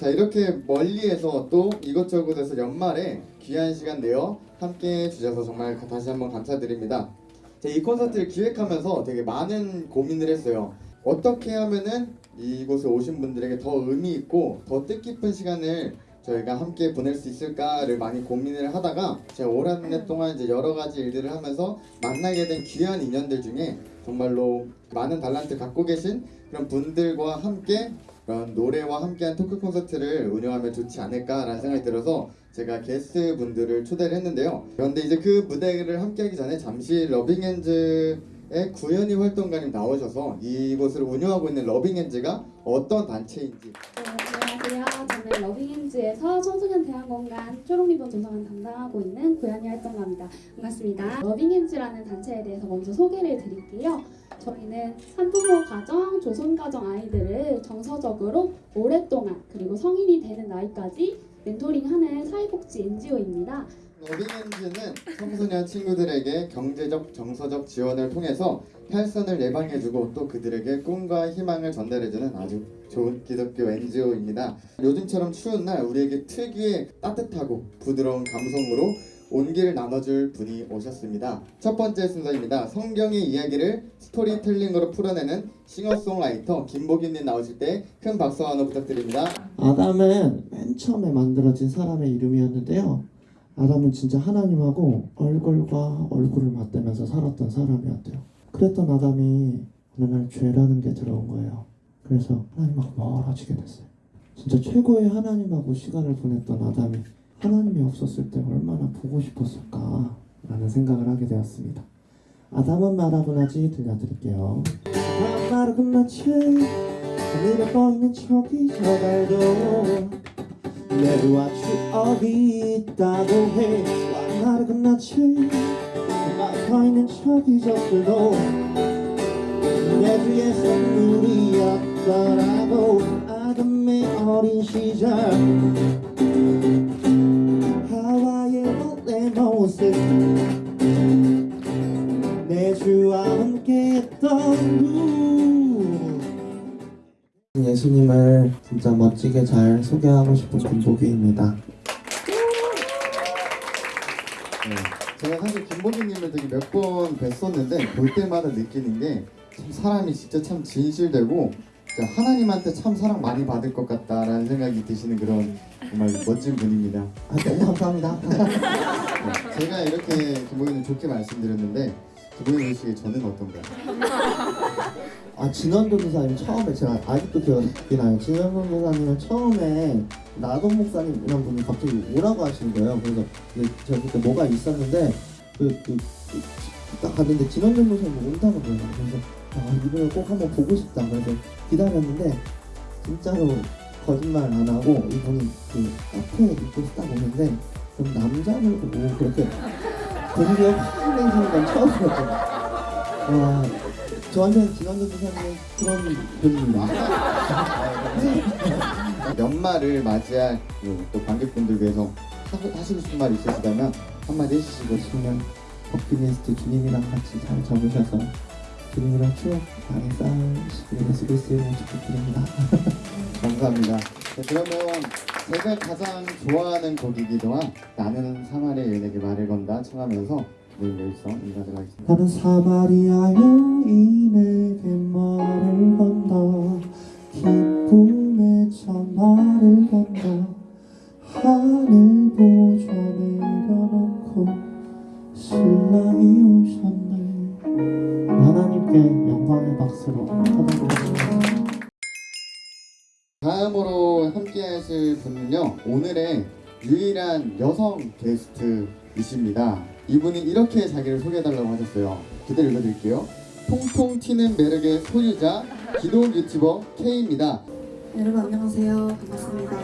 자 이렇게 멀리에서 또 이것저것에서 연말에 귀한 시간 내어 함께 해주셔서 정말 다시 한번 감사드립니다. 제가 이 콘서트를 기획하면서 되게 많은 고민을 했어요. 어떻게 하면은 이곳에 오신 분들에게 더 의미 있고 더 뜻깊은 시간을 저희가 함께 보낼 수 있을까를 많이 고민을 하다가 제가 올한해 동안 이제 여러 가지 일들을 하면서 만나게 된 귀한 인연들 중에 정말로 많은 달란트 갖고 계신 그런 분들과 함께 그런 노래와 함께한 토크 콘서트를 운영하면 좋지 않을까라는 생각이 들어서 제가 게스트 분들을 초대를 했는데요. 그런데 이제 그 무대를 함께하기 전에 잠시 러빙핸즈의 구현이 활동가님 나오셔서 이곳을 운영하고 있는 러빙핸즈가 어떤 단체인지 네, 안녕하세요. 저는 러빙핸즈에서 청소년 대안공간 초록리본 조성을 담당하고 있는 고양이 활동가입니다. 반갑습니다. 러빙핸즈라는 단체에 대해서 먼저 소개를 드릴게요. 저희는 산부모 가정, 조선 가정 아이들을 정서적으로 오랫동안 그리고 성인이 되는 나이까지 멘토링하는 사회복지 NGO입니다. 러빙엔즈는 청소년 친구들에게 경제적, 정서적 지원을 통해서 탈선을 예방해주고 또 그들에게 꿈과 희망을 전달해주는 아주 좋은 기독교 NGO입니다. 요즘처럼 추운 날 우리에게 특유의 따뜻하고 부드러운 감성으로 온기를 나눠줄 분이 오셨습니다. 첫 번째 순서입니다. 성경의 이야기를 스토리텔링으로 풀어내는 싱어송라이터 김보균님 나오실 때 큰 박수와 환호 부탁드립니다. 아담은 맨 처음에 만들어진 사람의 이름이었는데요. 아담은 진짜 하나님하고 얼굴과 얼굴을 맞대면서 살았던 사람이었대요. 그랬던 아담이 어느 날 죄라는 게 들어온 거예요. 그래서 하나님하고 멀어지게 됐어요. 진짜 최고의 하나님하고 시간을 보냈던 아담이 하나님이 없었을 때 얼마나 보고 싶었을까 라는 생각을 하게 되었습니다. 아담은 말하고 나지 들려드릴게요. 아담 말하고 나지 하늘에 떠있는 저기 저 달도 내루와 추억이 있다고 해 말하고 끝났지 막혀 있는 저기 저들도 내 주의 선물이었더라고 아담의 어린 시절 내 모습 내 주와 함께 했던 예수님을 진짜 멋지게 잘 소개하고 싶은 김보기입니다. 네. 제가 사실 김보기님을 되게 몇 번 뵀었는데 볼 때마다 느끼는 게참 사람이 진짜 참 진실되고 하나님한테 참 사랑 많이 받을 것 같다라는 생각이 드시는 그런 정말 멋진 분입니다. 아, 너무 감사합니다. 네. 제가 이렇게 김보기님 좋게 말씀드렸는데 김보기님 보시기에 저는 어떤가요? 아 진원도 교사님 처음에 제가 아직도 기억이 나요. 진원도 교사님은 처음에 나동 목사님이란 분이 갑자기 오라고 하시는 거예요. 그래서 제가 그때 뭐가 있었는데 그그딱 갔는데 진원도 교사님 온다고. 그래서 아 이분을 꼭 한번 보고 싶다. 그래서 기다렸는데 진짜로 거짓말 안 하고 이분이 그 카페에 입고 딱 오는데 좀 남자를 보고 그렇게 되게 화내시는 건 처음이었거든요. 와 저한테는 진원도 교사님은 그런 분입니다. 연말을 맞이할 그또 관객분들 위해서 하- 하시고 싶은 말 있으시다면 한마디 해주시고 보시면 버킷리스트 주님이랑 같이 잘 적으셔서 주님이랑 추억 많이 쌓으시길 예수 그리스도 이름으로 축복드립니다. 감사합니다. 네, 그러면 제가 가장 좋아하는 곡이기도 한 나는 사마리아 여인에게 말을 건다 청하면서 오늘 열성 인사드리도록 하겠습니다. 나는 사마리아 여인에게 말을 건다 기쁨의 전말을 건다 하늘 보좌 박수로 쳐다보겠습니다 다음으로 함께 하실 분은요 오늘의 유일한 여성 게스트이십니다 이분이 이렇게 자기를 소개해달라고 하셨어요 그대로 읽어드릴게요 통통 튀는 매력의 소유자 기도 유튜버 K입니다 여러분 안녕하세요. 반갑습니다.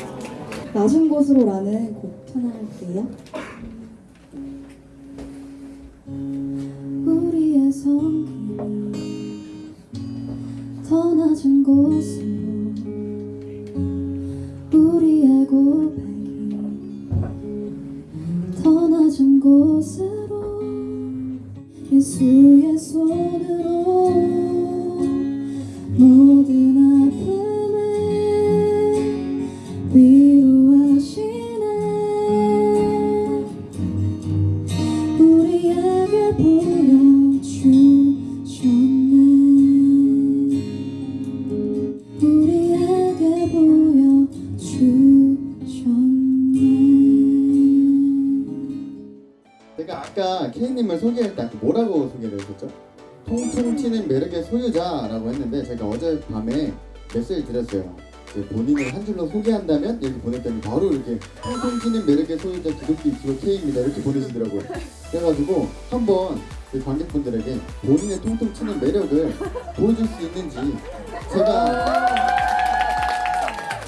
낮은 곳으로라는 곡 편할게요. 우리의 성이 더 낮은 곳으로 우리의 고백이 더 낮은 곳으로 예수의 손으로 아까 K님을 소개할 때 아까 뭐라고 소개를 했었죠? 통통 튀는 매력의 소유자라고 했는데 제가 어젯밤에 메시지 드렸어요. 본인을 한 줄로 소개한다면 이렇게 보냈더니 바로 이렇게 통통 튀는 매력의 소유자 기독교 이수로 K입니다 이렇게 보내시더라고요. 그래가지고 한번 그 관객분들에게 본인의 통통 튀는 매력을 보여줄 수 있는지 제가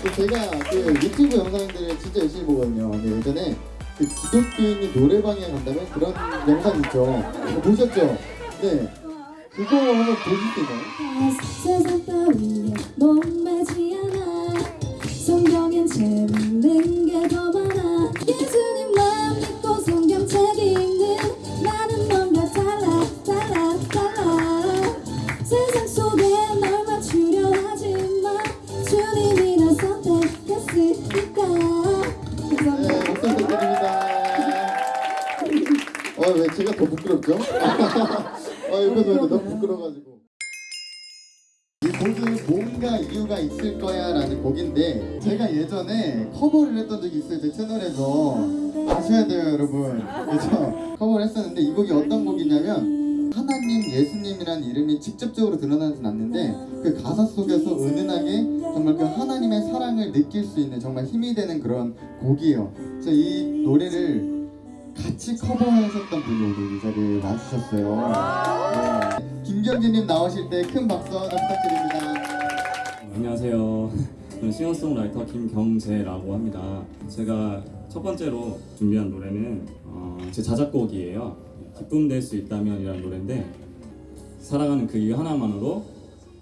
그 제가 그 유튜브 영상들을 진짜 열심히 보거든요. 예전에 그 기독교인이 노래방에 간다면 그런 영상 있죠. 그거 보셨죠? 네. 그거 한번 보실 수 있나요? 뭔가 이유가 있을 거야 라는 곡인데 제가 예전에 커버를 했던 적이 있어요 제 채널에서. 아셔야 돼요 여러분. 그래서 커버를 했었는데 이 곡이 어떤 곡이냐면 하나님 예수님이라는 이름이 직접적으로 드러나진 않는데 그 가사 속에서 은은하게 정말 그 하나님의 사랑을 느낄 수 있는 정말 힘이 되는 그런 곡이에요. 그래서 이 노래를 같이 커버하셨던 분이 오늘 이 자리에 와주셨어요. 네. 김경진님 나오실 때 큰 박수 부탁드립니다 안녕하세요. 저는 싱어송라이터 김경재라고 합니다. 제가 첫 번째로 준비한 노래는 어, 제 자작곡이에요. 기쁨 될 수 있다면 이라는 노래인데 사랑하는 그 이유 하나만으로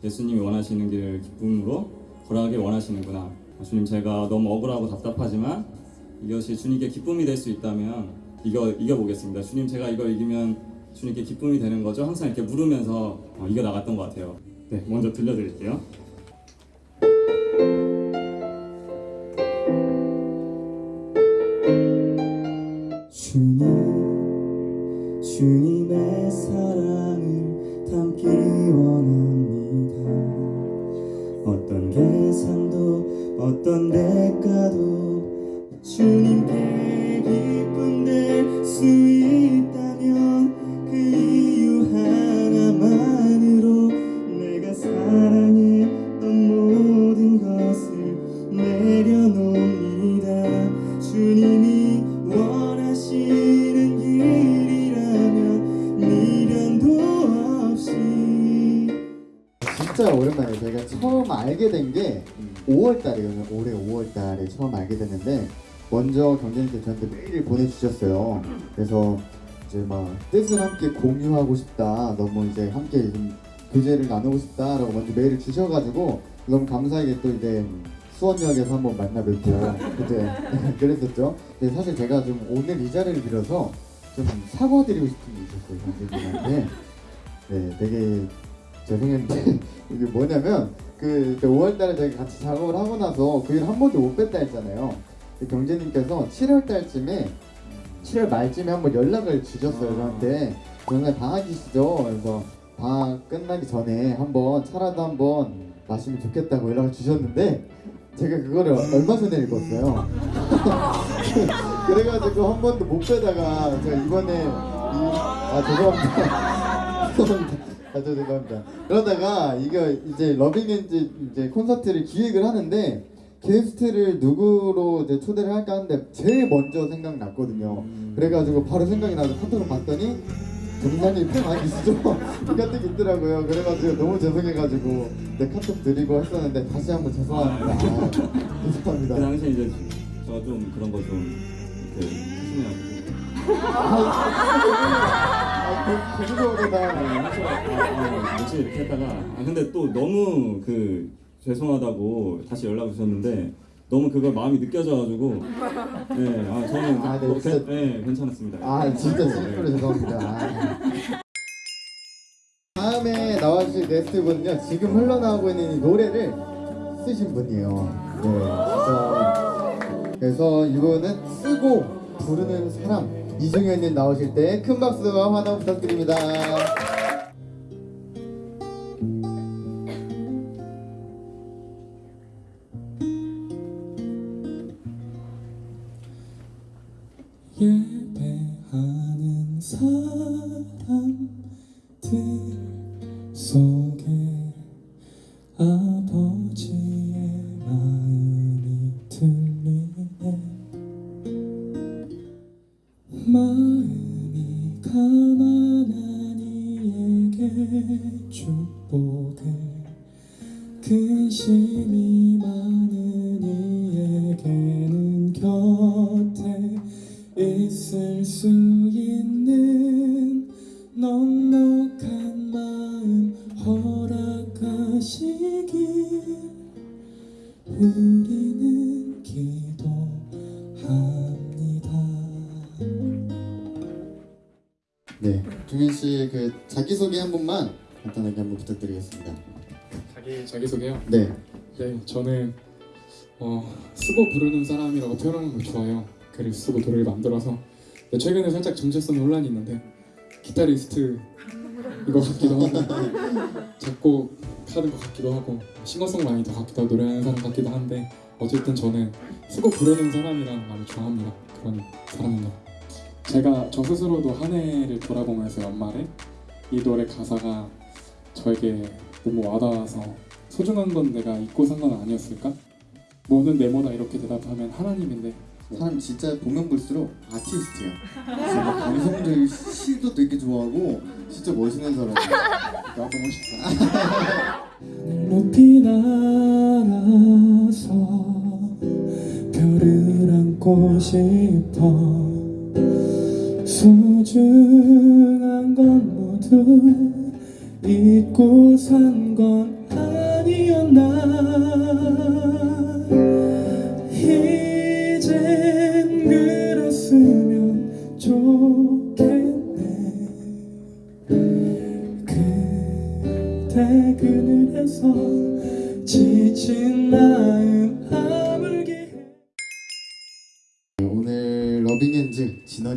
예수님이 원하시는 길을 기쁨으로 걸어가길 원하시는구나. 주님 제가 너무 억울하고 답답하지만 이것이 주님께 기쁨이 될 수 있다면 이겨 이겨보겠습니다. 주님 제가 이걸 이기면 주님께 기쁨이 되는 거죠. 항상 이렇게 물으면서 어, 이겨 나갔던 것 같아요. 네, 먼저 들려드릴게요. 처음 알게 됐는데 먼저 경제님께 저한테 메일을 보내주셨어요. 그래서 이제 막 뜻을 함께 공유하고 싶다. 너무 이제 함께 좀 교제를 나누고 싶다라고 먼저 메일을 주셔가지고 너무 감사하게 또 이제 수원역에서 한번 만나 뵙고 그때 그랬었죠. 근데 사실 제가 좀 오늘 이 자리를 빌어서 좀 사과드리고 싶은 게 있었어요. 경제님한테. 네, 되게 죄송했는데 이게 뭐냐면 그 5월달에 저희 같이 작업을 하고 나서 그 일 한 번도 못 뵀다 했잖아요. 근데 경재님께서 7월달쯤에 7월 말쯤에 한번 연락을 주셨어요 저한테. 정말 방학이시죠? 그래서 방학 끝나기 전에 한번 차라도 한번 마시면 좋겠다고 연락을 주셨는데 제가 그거를 얼마 전에 읽었어요. 그래가지고 한 번도 못 뵈다가 제가 이번에 이, 아 죄송합니다. 죄송합니다. 아, 저 죄송합니다. 그러다가 이거 이제 러빙엔즈 이제 콘서트를 기획을 하는데 게스트를 누구로 이제 초대를 할까 하는데 제일 먼저 생각났거든요. 그래가지고 바로 생각이 나서 카톡을 봤더니 정상님 팬 아니시죠? 이 카톡 있더라고요. 그래가지고 너무 죄송해가지고 내 카톡 드리고 했었는데 다시 한번 죄송합니다. 아, 그 죄송합니다. 당시 이제 제가 좀 그런 거 좀 이렇게 조심해가지고 아, 그, 그거보다 뭐지 이렇게 했다가 아 근데 또 너무 그 죄송하다고 다시 연락 주셨는데 너무 그걸 마음이 느껴져가지고 네 아 저는 아, 네, 뭐, 진짜- 괜- 네, 괜찮았습니다. 아 진짜 진심으로 죄송합니다. 아. 다음에 나와주실 게스트 분은요 지금 흘러나오고 있는 이 노래를 쓰신 분이에요. 네, 진짜. 그래서 이거는 쓰고 부르는 사람 이중현님 나오실 때 큰 박수와 환호 부탁드립니다. 예배하는 사람들 속에 아버 자기 소개 한 번만 간단하게 한번 부탁드리겠습니다. 자기 자기 소개요. 네, 네, 저는 어, 쓰고 부르는 사람이라고 표현하는 걸 좋아해요. 글을 쓰고 노래를 만들어서. 근데 최근에 살짝 정체성 논란이 있는데 기타리스트 이거 같기도 하고 작곡 하는 것 같기도 하고 싱어송라이터 같기도 하고 노래하는 사람 같기도 한데 어쨌든 저는 쓰고 부르는 사람이란 말을 좋아합니다. 그런 사람입니다. 제가 저 스스로도 한 해를 돌아보면서 연말에 이 노래 가사가 저에게 너무 와닿아서 소중한 건 내가 잊고 산 건 아니었을까? 뭐는 네모다 이렇게 대답하면 하나님인데 사람 진짜 보면 볼수록 아티스트야. 진짜 감성들 시도 되게 좋아하고 진짜 멋있는 사람이야. 나도 멋있다 높이 날아서 별을 안고 싶어 소중한 건모 두 잊고 산 건 아니었나. 이젠 그랬으면 좋겠네. 그대 그늘에서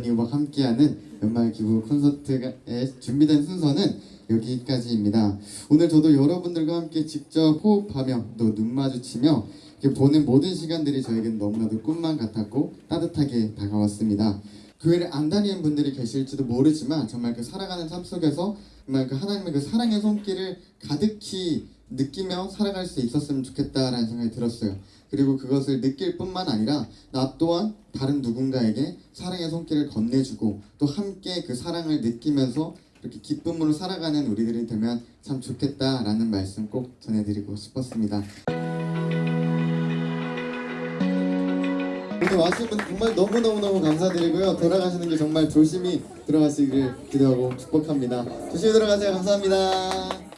진원이와 함께하는 연말 기부 콘서트에 준비된 순서는 여기까지입니다. 오늘 저도 여러분들과 함께 직접 호흡하며 또 눈 마주치며 보는 모든 시간들이 저에겐 너무나도 꿈만 같았고 따뜻하게 다가왔습니다. 교회를 안 다니는 분들이 계실지도 모르지만 정말 그 살아가는 삶 속에서 정말 그 하나님의 그 사랑의 손길을 가득히 느끼며 살아갈 수 있었으면 좋겠다라는 생각이 들었어요. 그리고 그것을 느낄 뿐만 아니라 나 또한 다른 누군가에게 사랑의 손길을 건네주고 또 함께 그 사랑을 느끼면서 이렇게 기쁨으로 살아가는 우리들이 되면 참 좋겠다라는 말씀 꼭 전해드리고 싶었습니다. 오늘 와주신 분 정말 너무너무너무 감사드리고요. 돌아가시는 길 정말 조심히 들어가시길 기도하고 축복합니다. 조심히 들어가세요. 감사합니다.